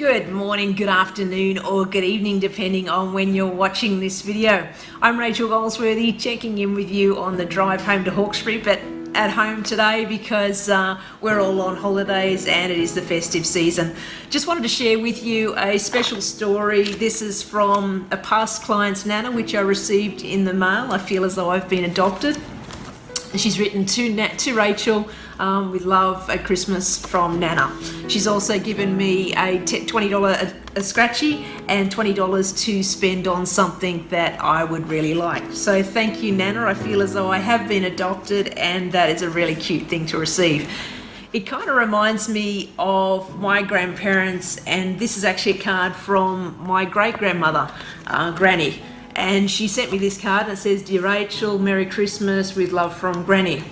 Good morning, good afternoon, or good evening, depending on when you're watching this video. I'm Rachel Goldsworthy, checking in with you on the drive home to Hawkesbury, but at home today because uh, we're all on holidays and it is the festive season. Just wanted to share with you a special story. This is from a past client's nana, which I received in the mail. I feel as though I've been adopted. She's written to, Nat, to Rachel um, with love at Christmas from Nana. She's also given me a $20 a, a scratchy and $20 to spend on something that I would really like. So thank you, Nana. I feel as though I have been adopted and that is a really cute thing to receive. It kind of reminds me of my grandparents and this is actually a card from my great-grandmother, uh, Granny and she sent me this card it says, Dear Rachel, Merry Christmas with love from Granny.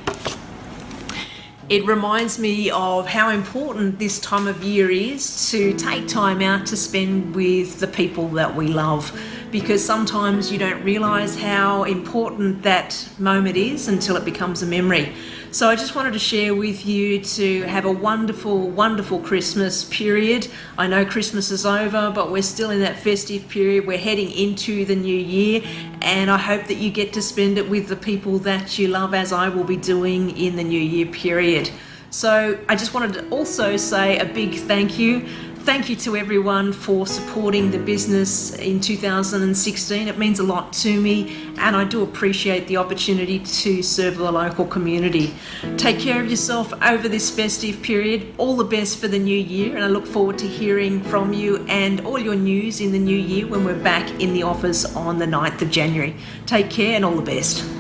It reminds me of how important this time of year is to take time out to spend with the people that we love because sometimes you don't realize how important that moment is until it becomes a memory. So I just wanted to share with you to have a wonderful, wonderful Christmas period. I know Christmas is over, but we're still in that festive period. We're heading into the new year, and I hope that you get to spend it with the people that you love, as I will be doing in the new year period. So I just wanted to also say a big thank you thank you to everyone for supporting the business in 2016. It means a lot to me and I do appreciate the opportunity to serve the local community. Take care of yourself over this festive period. All the best for the new year and I look forward to hearing from you and all your news in the new year when we're back in the office on the 9th of January. Take care and all the best.